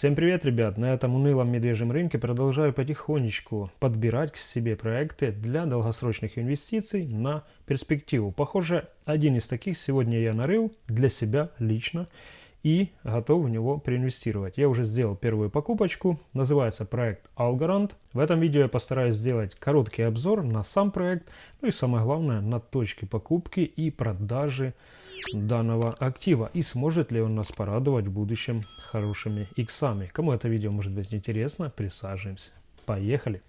Всем привет, ребят! На этом унылом медвежьем рынке продолжаю потихонечку подбирать к себе проекты для долгосрочных инвестиций на перспективу. Похоже, один из таких сегодня я нарыл для себя лично и готов в него проинвестировать. Я уже сделал первую покупочку, называется проект Algorand. В этом видео я постараюсь сделать короткий обзор на сам проект, ну и самое главное на точки покупки и продажи данного актива и сможет ли он нас порадовать в будущем хорошими иксами. Кому это видео может быть интересно, присаживаемся. Поехали!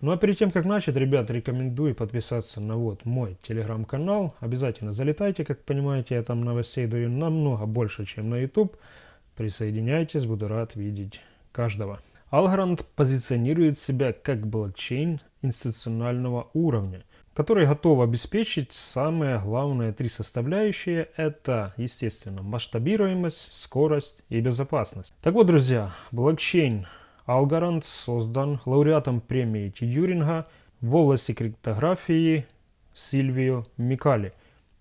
Ну а перед тем, как начать, ребят, рекомендую подписаться на вот мой телеграм-канал. Обязательно залетайте, как понимаете, я там новостей даю намного больше, чем на YouTube. Присоединяйтесь, буду рад видеть каждого. Algorand позиционирует себя как блокчейн институционального уровня который готов обеспечить самые главные три составляющие. Это, естественно, масштабируемость, скорость и безопасность. Так вот, друзья, блокчейн Algorand создан лауреатом премии Тьюринга в области криптографии Сильвио Микали.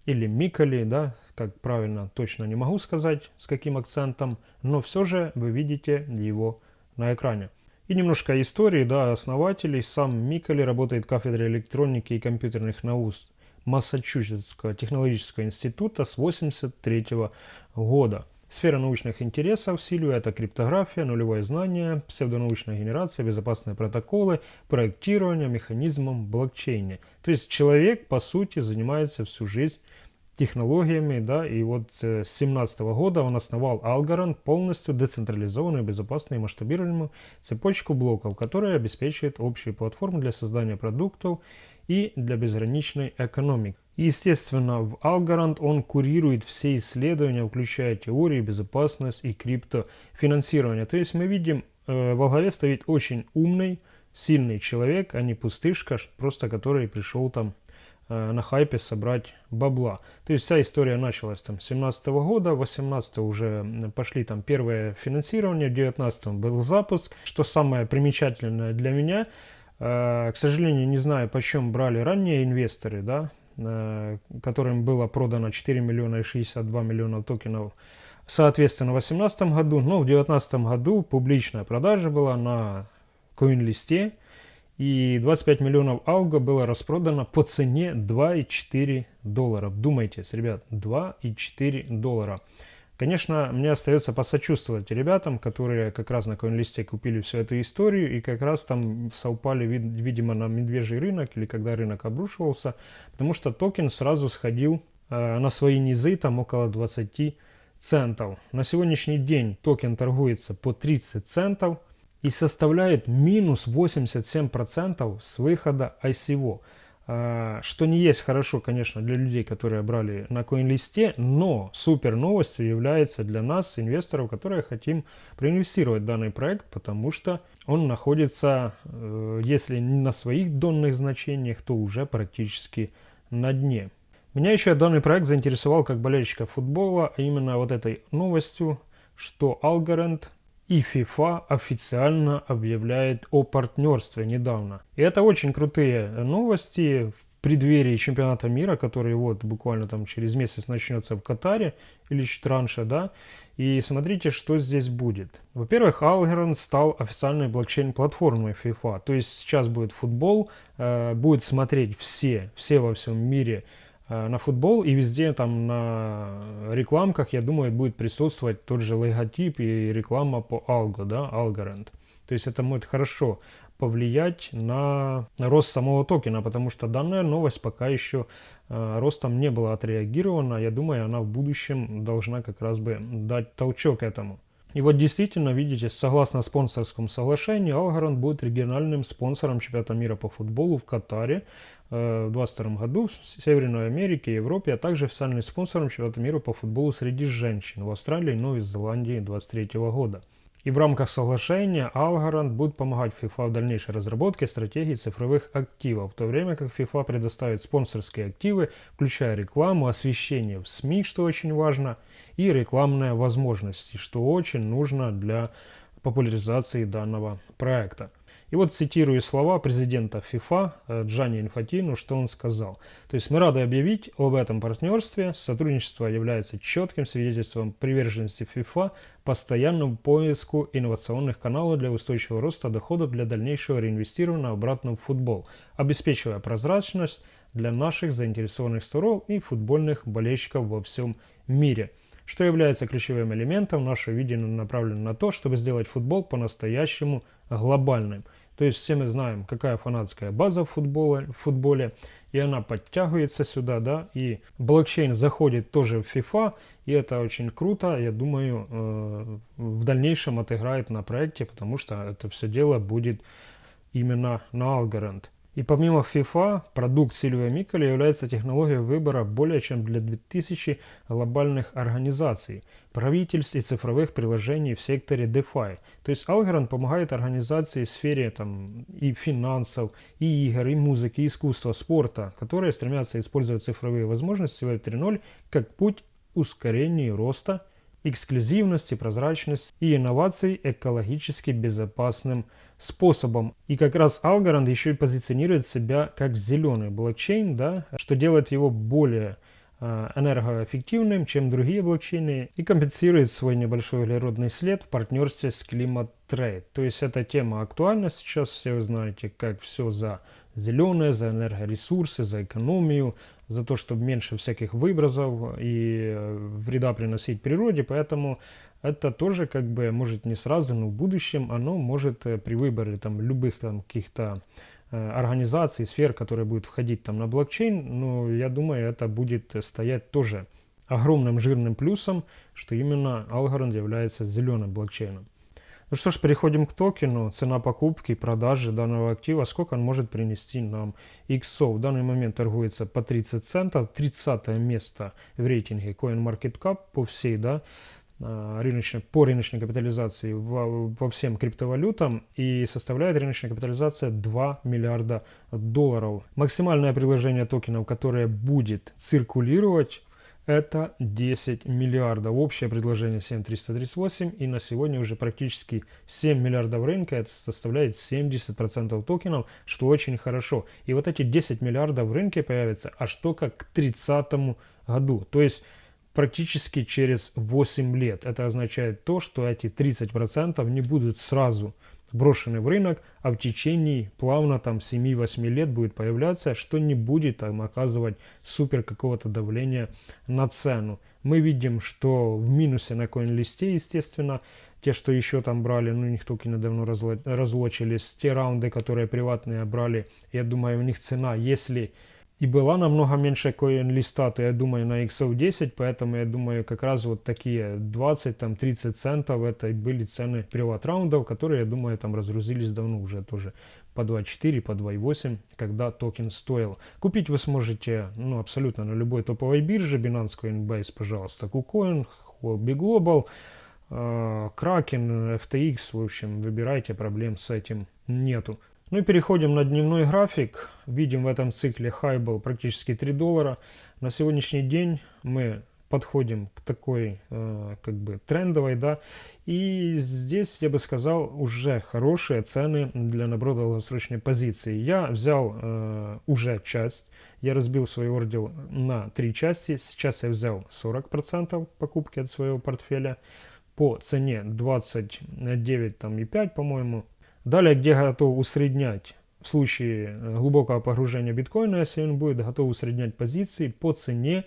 Или Микали, да, как правильно, точно не могу сказать, с каким акцентом, но все же вы видите его на экране. И немножко истории, да, основателей. Сам Микали работает в кафедре электроники и компьютерных наук Массачусетского технологического института с 1983 года. Сфера научных интересов Силью – это криптография, нулевое знание, псевдонаучная генерация, безопасные протоколы, проектирование механизмом блокчейна. То есть человек, по сути, занимается всю жизнь технологиями, да, и вот с 2017 года он основал Algorand, полностью децентрализованную, безопасную и масштабируемую цепочку блоков, которая обеспечивает общую платформу для создания продуктов и для безграничной экономики. Естественно, в Algorand он курирует все исследования, включая теории, безопасность и криптофинансирование. То есть мы видим, э, во главе стоит очень умный, сильный человек, а не пустышка, просто который пришел там Э, на хайпе собрать бабла. То есть вся история началась там с 17 года, 18 уже пошли там первое финансирование, в 19 был запуск. Что самое примечательное для меня, э, к сожалению, не знаю, почем брали ранние инвесторы, да, которым было продано 4 миллиона и 62 миллиона токенов соответственно в 2018 году, но в 2019 году публичная продажа была на CoinList, и 25 миллионов алго было распродано по цене 2,4 долларов. Думайте, ребят, 2,4 доллара. Конечно, мне остается посочувствовать ребятам, которые как раз на CoinList купили всю эту историю и как раз там совпали, видимо, на медвежий рынок или когда рынок обрушивался, потому что токен сразу сходил э, на свои низы, там около 20 центов. На сегодняшний день токен торгуется по 30 центов, и составляет минус 87% с выхода ICO. А, что не есть хорошо, конечно, для людей, которые брали на CoinList, но супер новостью является для нас, инвесторов, которые хотим проинвестировать данный проект, потому что он находится, э, если не на своих донных значениях, то уже практически на дне. Меня еще данный проект заинтересовал как болельщика футбола, а именно вот этой новостью, что Algorand и FIFA официально объявляет о партнерстве недавно. И это очень крутые новости в преддверии чемпионата мира, который вот буквально там через месяц начнется в Катаре или чуть раньше, да. И смотрите, что здесь будет. Во-первых, Algorand стал официальной блокчейн-платформой FIFA. То есть сейчас будет футбол, э, будет смотреть все, все во всем мире на футбол, и везде там на рекламках, я думаю, будет присутствовать тот же логотип и реклама по Algo, да, Algorand. То есть это может хорошо повлиять на рост самого токена, потому что данная новость пока еще э, ростом не была отреагирована. Я думаю, она в будущем должна как раз бы дать толчок этому. И вот действительно, видите, согласно спонсорскому соглашению, Algorand будет региональным спонсором чемпионата мира по футболу в Катаре э, в 2022 году, в Северной Америке, Европе, а также официальным спонсором чемпионата мира по футболу среди женщин в Австралии и Новой Зеландии 2023 года. И в рамках соглашения Algorand будет помогать FIFA в дальнейшей разработке стратегии цифровых активов, в то время как FIFA предоставит спонсорские активы, включая рекламу, освещение в СМИ, что очень важно, и рекламные возможности, что очень нужно для популяризации данного проекта. И вот цитирую слова президента ФИФА э, Джани Инфатину, что он сказал. То есть мы рады объявить об этом партнерстве. Сотрудничество является четким свидетельством приверженности ФИФА постоянному поиску инновационных каналов для устойчивого роста доходов для дальнейшего реинвестирования обратно в футбол, обеспечивая прозрачность для наших заинтересованных сторон и футбольных болельщиков во всем мире – что является ключевым элементом нашего видения направлено на то, чтобы сделать футбол по-настоящему глобальным. То есть все мы знаем, какая фанатская база в футболе, в футболе, и она подтягивается сюда, да, и блокчейн заходит тоже в FIFA, и это очень круто, я думаю, э, в дальнейшем отыграет на проекте, потому что это все дело будет именно на Algorand. И помимо FIFA, продукт Сильвия Миколя является технологией выбора более чем для 2000 глобальных организаций, правительств и цифровых приложений в секторе DeFi. То есть Algorand помогает организации в сфере там, и финансов, и игр, и музыки, и искусства, спорта, которые стремятся использовать цифровые возможности Web 3.0 как путь ускорения роста, эксклюзивности, прозрачности и инноваций экологически безопасным способом. И как раз Algorand еще и позиционирует себя как зеленый блокчейн, да, что делает его более э, энергоэффективным, чем другие блокчейны, и компенсирует свой небольшой углеродный след в партнерстве с Climate Trade. То есть эта тема актуальна сейчас, все вы знаете, как все за зеленое, за энергоресурсы, за экономию, за то, чтобы меньше всяких выбросов и э, вреда приносить природе, поэтому это тоже как бы может не сразу, но в будущем оно может э, при выборе там любых там каких-то э, организаций, сфер, которые будут входить там на блокчейн, но я думаю, это будет стоять тоже огромным жирным плюсом, что именно Algorand является зеленым блокчейном. Ну что ж, переходим к токену. Цена покупки и продажи данного актива, сколько он может принести нам XO. В данный момент торгуется по 30 центов, 30 место в рейтинге CoinMarketCap по всей, да, рыночной, по рыночной капитализации во, во всем криптовалютам и составляет рыночная капитализация 2 миллиарда долларов. Максимальное приложение токенов, которое будет циркулировать, это 10 миллиардов. Общее предложение 7338 и на сегодня уже практически 7 миллиардов рынка. Это составляет 70% токенов, что очень хорошо. И вот эти 10 миллиардов в рынке появятся аж только к 30 году. То есть практически через 8 лет. Это означает то, что эти 30% не будут сразу брошены в рынок, а в течение плавно там 7-8 лет будет появляться, что не будет там оказывать супер какого-то давления на цену. Мы видим, что в минусе на коин-листе, естественно, те, что еще там брали, ну, у них токены давно разлочились, те раунды, которые приватные брали, я думаю, у них цена, если и была намного меньше коин-листа, то я думаю на XO10, поэтому я думаю как раз вот такие 20-30 центов это были цены приват раундов, которые, я думаю, там разгрузились давно уже тоже по 2.4, по 2.8, когда токен стоил. Купить вы сможете ну, абсолютно на любой топовой бирже, Binance Coinbase, пожалуйста, KuCoin, Huobi Global, э, Kraken, FTX, в общем, выбирайте, проблем с этим нету. Ну и переходим на дневной график. Видим в этом цикле хай был практически 3 доллара. На сегодняшний день мы подходим к такой э, как бы трендовой, да, и здесь, я бы сказал, уже хорошие цены для набора долгосрочной позиции. Я взял э, уже часть, я разбил свой ордер на три части, сейчас я взял 40% покупки от своего портфеля по цене 29,5, по-моему, Далее, где готов усреднять в случае э, глубокого погружения биткоина, если он будет готов усреднять позиции по цене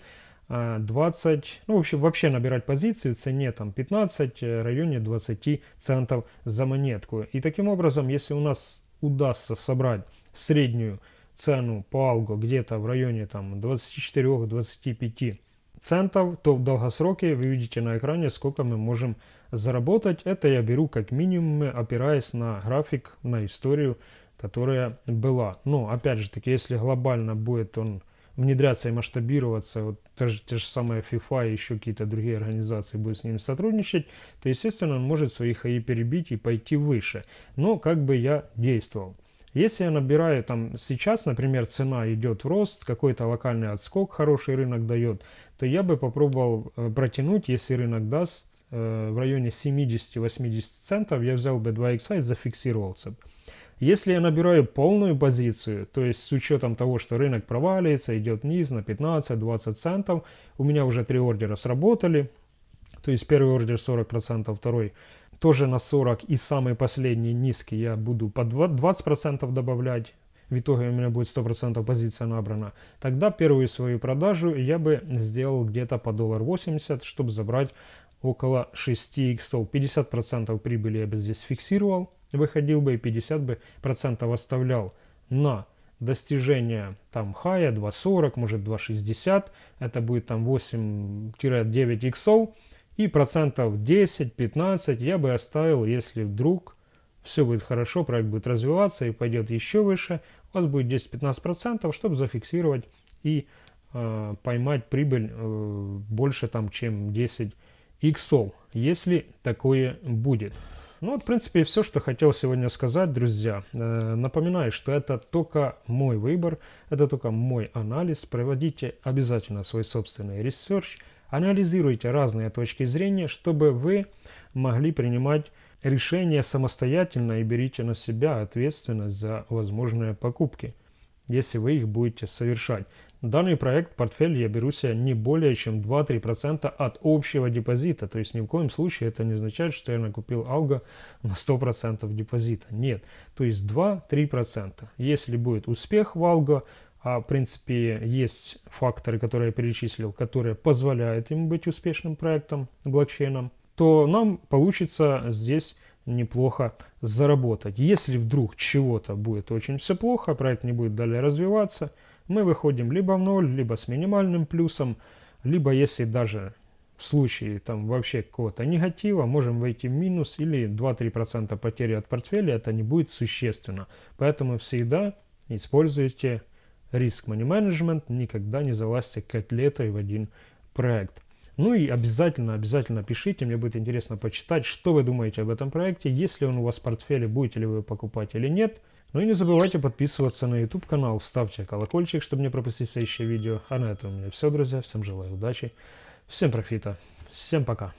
20, э, ну вообще, вообще набирать позиции в цене там 15, э, в районе 20 центов за монетку. И таким образом, если у нас удастся собрать среднюю цену по алго где-то в районе там 24-25 центов, то в долгосроке вы видите на экране, сколько мы можем заработать. Это я беру как минимум, опираясь на график, на историю, которая была. Но, опять же таки, если глобально будет он внедряться и масштабироваться, вот те же, те же самые FIFA и еще какие-то другие организации будут с ним сотрудничать, то, естественно, он может свои хаи перебить и пойти выше. Но как бы я действовал. Если я набираю там сейчас, например, цена идет в рост, какой-то локальный отскок, хороший рынок дает, то я бы попробовал э, протянуть, если рынок даст в районе 70-80 центов, я взял бы 2 икса и зафиксировался. Если я набираю полную позицию, то есть с учетом того, что рынок проваливается, идет вниз на 15-20 центов, у меня уже три ордера сработали, то есть первый ордер 40%, второй тоже на 40 и самый последний низкий я буду по 20% добавлять, в итоге у меня будет 100% позиция набрана, тогда первую свою продажу я бы сделал где-то по доллар 80, чтобы забрать около 6 иксов. 50% прибыли я бы здесь фиксировал, выходил бы и 50 бы процентов оставлял на достижение там хая 2.40, может 2.60, это будет там 8-9 иксов, и процентов 10-15 я бы оставил, если вдруг все будет хорошо, проект будет развиваться и пойдет еще выше, у вас будет 10-15%, чтобы зафиксировать и э, поймать прибыль э, больше там, чем 10 иксов, если такое будет. Ну вот, в принципе, все, что хотел сегодня сказать, друзья. Э, напоминаю, что это только мой выбор, это только мой анализ. Проводите обязательно свой собственный research, анализируйте разные точки зрения, чтобы вы могли принимать решения самостоятельно и берите на себя ответственность за возможные покупки, если вы их будете совершать. Данный проект портфель я беру себе не более чем 2-3% от общего депозита. То есть ни в коем случае это не означает, что я накупил алго на 100% депозита. Нет. То есть 2-3%. Если будет успех в алго, а в принципе есть факторы, которые я перечислил, которые позволяют им быть успешным проектом блокчейном, то нам получится здесь неплохо заработать. Если вдруг чего-то будет очень все плохо, проект не будет далее развиваться – мы выходим либо в ноль, либо с минимальным плюсом, либо если даже в случае там вообще какого-то негатива можем войти в минус или 2-3% потери от портфеля, это не будет существенно. Поэтому всегда используйте риск money management, никогда не залазьте котлетой в один проект. Ну и обязательно, обязательно пишите, мне будет интересно почитать, что вы думаете об этом проекте, если он у вас в портфеле, будете ли вы покупать или нет. Ну и не забывайте подписываться на YouTube канал, ставьте колокольчик, чтобы не пропустить следующее видео. А на этом у меня все, друзья. Всем желаю удачи, всем профита, всем пока.